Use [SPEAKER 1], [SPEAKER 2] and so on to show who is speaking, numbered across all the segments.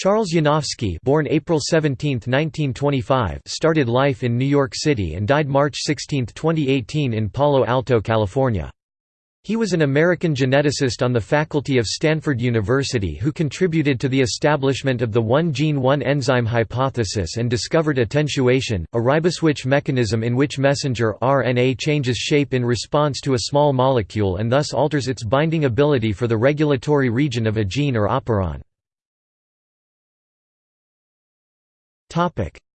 [SPEAKER 1] Charles Yanofsky born April 17, 1925, started life in New York City and died March 16, 2018 in Palo Alto, California. He was an American geneticist on the faculty of Stanford University who contributed to the establishment of the one-gene one-enzyme hypothesis and discovered attenuation, a riboswitch mechanism in which messenger RNA changes shape in response to a small molecule and thus alters its binding ability for the regulatory region of a gene or operon.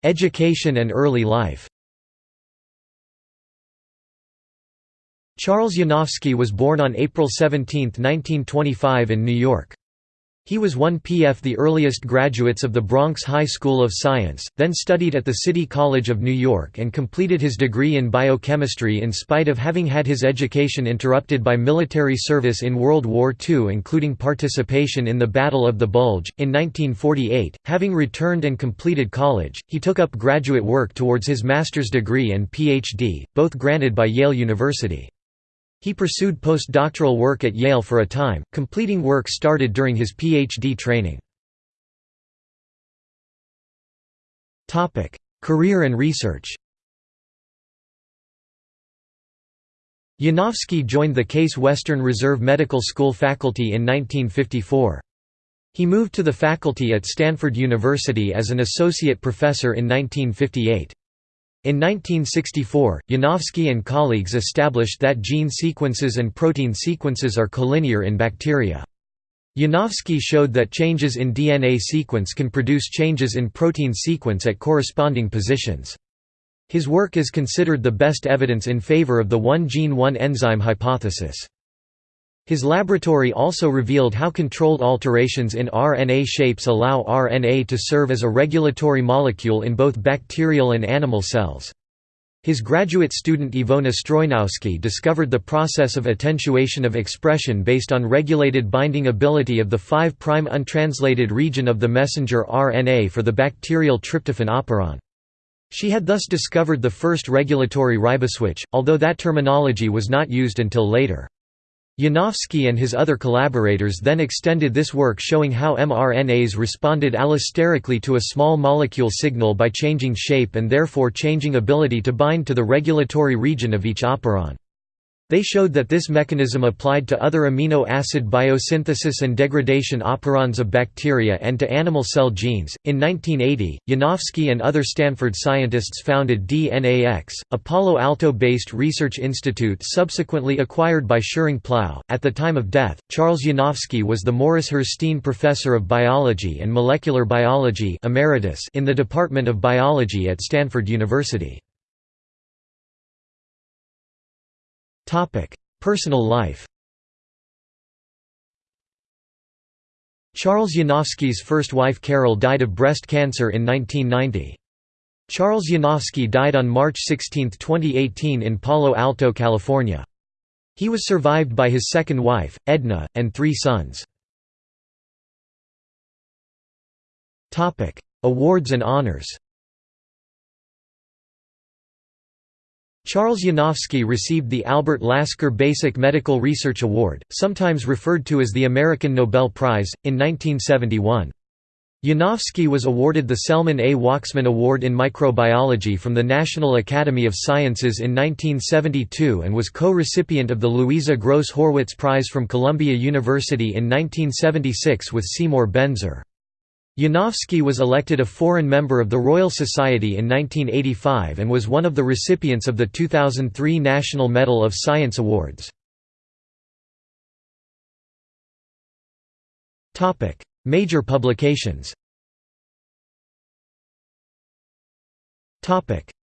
[SPEAKER 1] Education and early life Charles Yanofsky was born on April 17, 1925 in New York. He was one PF the earliest graduates of the Bronx High School of Science, then studied at the City College of New York and completed his degree in biochemistry in spite of having had his education interrupted by military service in World War II including participation in the Battle of the Bulge. In 1948, having returned and completed college, he took up graduate work towards his master's degree and Ph.D., both granted by Yale University. He pursued postdoctoral work at Yale for a time, completing work started during his PhD training. Career and research Yanofsky joined the Case Western Reserve Medical School faculty in 1954. He moved to the faculty at Stanford University as an associate professor in 1958. In 1964, Yanofsky and colleagues established that gene sequences and protein sequences are collinear in bacteria. Yanofsky showed that changes in DNA sequence can produce changes in protein sequence at corresponding positions. His work is considered the best evidence in favor of the one-gene one-enzyme hypothesis. His laboratory also revealed how controlled alterations in RNA shapes allow RNA to serve as a regulatory molecule in both bacterial and animal cells. His graduate student Iwona Stroynowski discovered the process of attenuation of expression based on regulated binding ability of the 5' untranslated region of the messenger RNA for the bacterial tryptophan operon. She had thus discovered the first regulatory riboswitch, although that terminology was not used until later. Yanofsky and his other collaborators then extended this work showing how mRNAs responded allosterically to a small molecule signal by changing shape and therefore changing ability to bind to the regulatory region of each operon. They showed that this mechanism applied to other amino acid biosynthesis and degradation operons of bacteria and to animal cell genes. In 1980, Yanofsky and other Stanford scientists founded DNAX, a Palo Alto based research institute subsequently acquired by Schering-Plough. At the time of death, Charles Yanofsky was the Morris Herzstein Professor of Biology and Molecular Biology emeritus in the Department of Biology at Stanford University. Personal life Charles Yanofsky's first wife Carol died of breast cancer in 1990. Charles Yanofsky died on March 16, 2018 in Palo Alto, California. He was survived by his second wife, Edna, and three sons. Awards and honors Charles Yanofsky received the Albert Lasker Basic Medical Research Award, sometimes referred to as the American Nobel Prize, in 1971. Yanofsky was awarded the Selman A. Waksman Award in Microbiology from the National Academy of Sciences in 1972 and was co-recipient of the Louisa Gross Horwitz Prize from Columbia University in 1976 with Seymour Benzer. Yanofsky was elected a foreign member of the Royal Society in 1985 and was one of the recipients of the 2003 National Medal of Science Awards. Major publications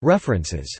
[SPEAKER 1] References